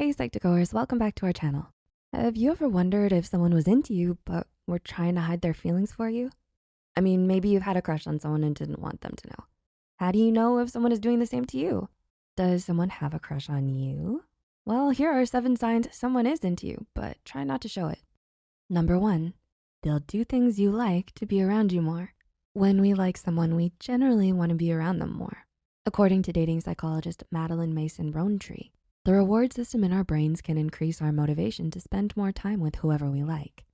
Hey Psych2Goers, welcome back to our channel. Have you ever wondered if someone was into you but were trying to hide their feelings for you? I mean, maybe you've had a crush on someone and didn't want them to know. How do you know if someone is doing the same to you? Does someone have a crush on you? Well, here are seven signs someone is into you, but try not to show it. Number one, they'll do things you like to be around you more. When we like someone, we generally wanna be around them more. According to dating psychologist Madeleine Mason Roantree, the reward system in our brains can increase our motivation to spend more time with whoever we like.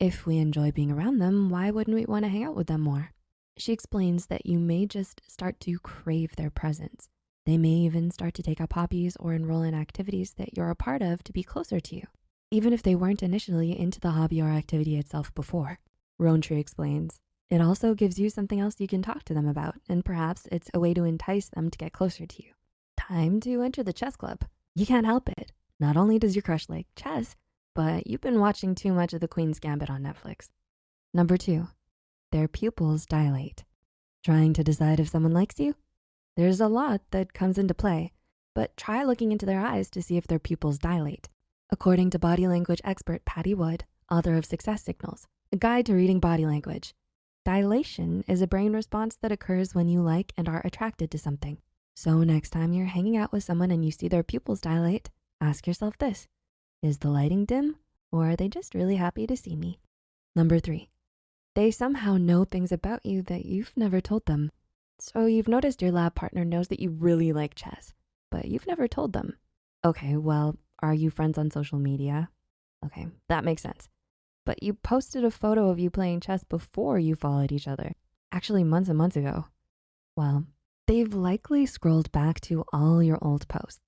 If we enjoy being around them, why wouldn't we wanna hang out with them more? She explains that you may just start to crave their presence. They may even start to take up hobbies or enroll in activities that you're a part of to be closer to you, even if they weren't initially into the hobby or activity itself before. Roantree explains, it also gives you something else you can talk to them about, and perhaps it's a way to entice them to get closer to you. Time to enter the chess club. You can't help it. Not only does your crush like chess, but you've been watching too much of the Queen's Gambit on Netflix. Number two, their pupils dilate. Trying to decide if someone likes you? There's a lot that comes into play, but try looking into their eyes to see if their pupils dilate. According to body language expert Patti Wood, author of Success Signals, a guide to reading body language, dilation is a brain response that occurs when you like and are attracted to something. So next time you're hanging out with someone and you see their pupils dilate, ask yourself this, is the lighting dim or are they just really happy to see me? Number three, they somehow know things about you that you've never told them. So you've noticed your lab partner knows that you really like chess, but you've never told them. Okay, well, are you friends on social media? Okay, that makes sense. But you posted a photo of you playing chess before you followed each other, actually months and months ago. Well, They've likely scrolled back to all your old posts.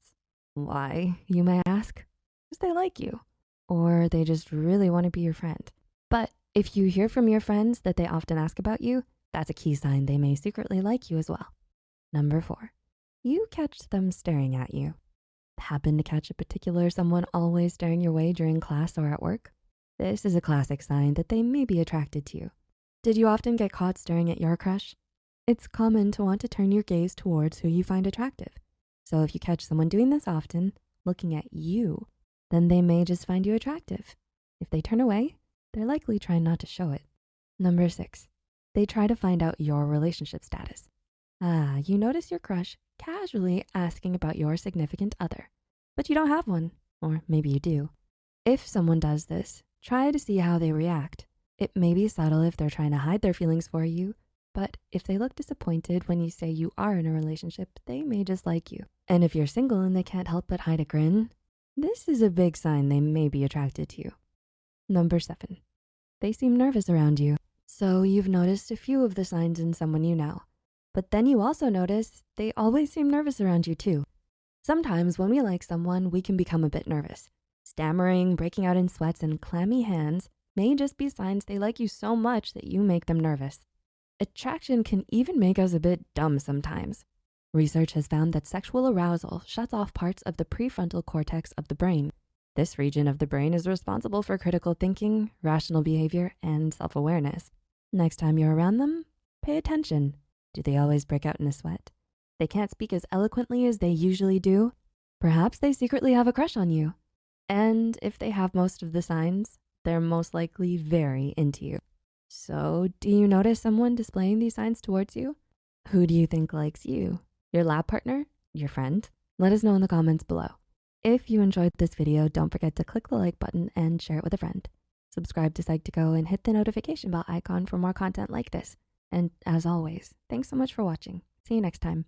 Why, you may ask? Because they like you, or they just really wanna be your friend. But if you hear from your friends that they often ask about you, that's a key sign they may secretly like you as well. Number four, you catch them staring at you. Happen to catch a particular someone always staring your way during class or at work? This is a classic sign that they may be attracted to you. Did you often get caught staring at your crush? It's common to want to turn your gaze towards who you find attractive. So if you catch someone doing this often, looking at you, then they may just find you attractive. If they turn away, they're likely trying not to show it. Number six, they try to find out your relationship status. Ah, you notice your crush casually asking about your significant other, but you don't have one, or maybe you do. If someone does this, try to see how they react. It may be subtle if they're trying to hide their feelings for you, but if they look disappointed when you say you are in a relationship, they may just like you. And if you're single and they can't help but hide a grin, this is a big sign they may be attracted to you. Number seven, they seem nervous around you. So you've noticed a few of the signs in someone you know, but then you also notice they always seem nervous around you too. Sometimes when we like someone, we can become a bit nervous. Stammering, breaking out in sweats, and clammy hands may just be signs they like you so much that you make them nervous. Attraction can even make us a bit dumb sometimes. Research has found that sexual arousal shuts off parts of the prefrontal cortex of the brain. This region of the brain is responsible for critical thinking, rational behavior, and self-awareness. Next time you're around them, pay attention. Do they always break out in a sweat? They can't speak as eloquently as they usually do. Perhaps they secretly have a crush on you. And if they have most of the signs, they're most likely very into you. So do you notice someone displaying these signs towards you? Who do you think likes you? Your lab partner? Your friend? Let us know in the comments below. If you enjoyed this video, don't forget to click the like button and share it with a friend. Subscribe to Psych2Go and hit the notification bell icon for more content like this. And as always, thanks so much for watching. See you next time.